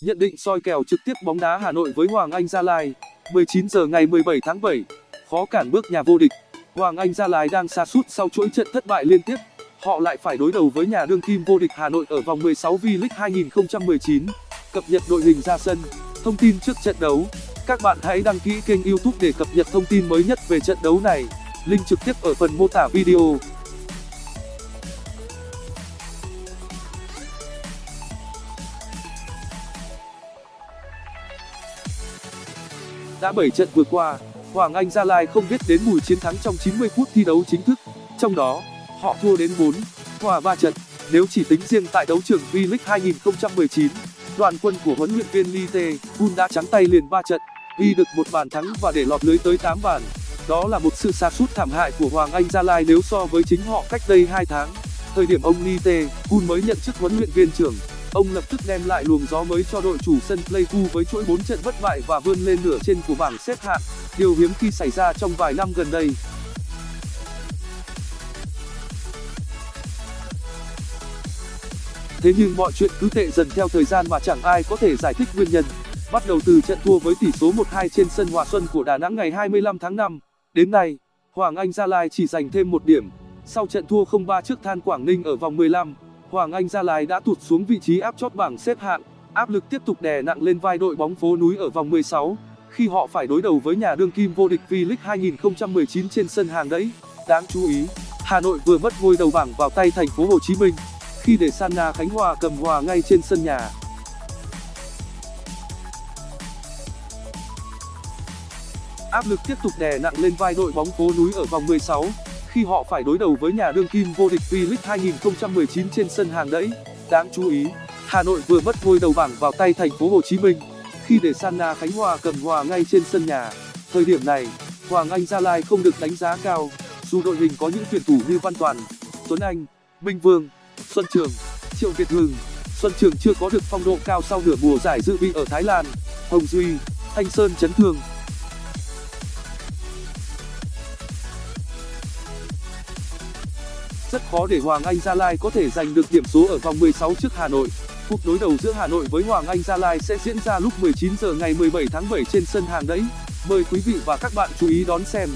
Nhận định soi kèo trực tiếp bóng đá Hà Nội với Hoàng Anh Gia Lai. 19 giờ ngày 17 tháng 7 Khó cản bước nhà vô địch. Hoàng Anh Gia Lai đang sa sút sau chuỗi trận thất bại liên tiếp. Họ lại phải đối đầu với nhà đương kim vô địch Hà Nội ở vòng 16 V-League 2019 Cập nhật đội hình ra sân, Thông tin trước trận đấu. Các bạn hãy đăng ký kênh youtube để cập nhật thông tin mới nhất về trận đấu này. Link trực tiếp ở phần mô tả video. Đã 7 trận vừa qua, Hoàng Anh Gia Lai không biết đến mùi chiến thắng trong 90 phút thi đấu chính thức. Trong đó, họ thua đến 4, hòa 3 trận. Nếu chỉ tính riêng tại đấu trường V-League 2019, đoàn quân của huấn luyện viên Lee Tae-hun đã trắng tay liền 3 trận, ghi được một bàn thắng và để lọt lưới tới 8 bàn. Đó là một sự sa sút thảm hại của Hoàng Anh Gia Lai nếu so với chính họ cách đây 2 tháng. Thời điểm ông Lee Tae-hun mới nhận chức huấn luyện viên trưởng, ông lập tức đem lại luồng gió mới cho đội chủ sân pleiku với chuỗi 4 trận bất bại và vươn lên nửa trên của bảng xếp hạng. Điều hiếm khi xảy ra trong vài năm gần đây. Thế nhưng mọi chuyện cứ tệ dần theo thời gian mà chẳng ai có thể giải thích nguyên nhân. Bắt đầu từ trận thua với tỷ số 1-2 trên sân hòa xuân của đà nẵng ngày 25 tháng 5 đến nay, hoàng anh gia lai chỉ giành thêm một điểm. Sau trận thua 0-3 trước than quảng ninh ở vòng 15 Hoàng Anh Gia Lai đã tụt xuống vị trí áp chót bảng xếp hạng, áp lực tiếp tục đè nặng lên vai đội bóng phố núi ở vòng 16, khi họ phải đối đầu với nhà đương kim vô địch V-League 2019 trên sân hàng đẫy. Đáng chú ý, Hà Nội vừa mất ngôi đầu bảng vào tay thành phố Hồ Chí Minh, khi để Sanna Khánh Hòa cầm hòa ngay trên sân nhà. Áp lực tiếp tục đè nặng lên vai đội bóng phố núi ở vòng 16, khi họ phải đối đầu với nhà đương kim vô địch V-League 2019 trên sân hàng đẫy. Đáng chú ý, Hà Nội vừa mất ngôi đầu bảng vào tay thành phố Hồ Chí Minh khi để Sanna Khánh Hòa cầm hòa ngay trên sân nhà. Thời điểm này, Hoàng Anh Gia Lai không được đánh giá cao, dù đội hình có những tuyển thủ như Văn Toàn, Tuấn Anh, Minh Vương, Xuân Trường, Triệu Việt Hưng. Xuân Trường chưa có được phong độ cao sau nửa mùa giải dự bị ở Thái Lan. Hồng Duy, Thanh Sơn chấn thương, rất khó để Hoàng Anh Gia Lai có thể giành được điểm số ở vòng 16 trước Hà Nội. Cuộc đối đầu giữa Hà Nội với Hoàng Anh Gia Lai sẽ diễn ra lúc 19 giờ ngày 17 tháng 7 trên sân hàng đẫy. Mời quý vị và các bạn chú ý đón xem.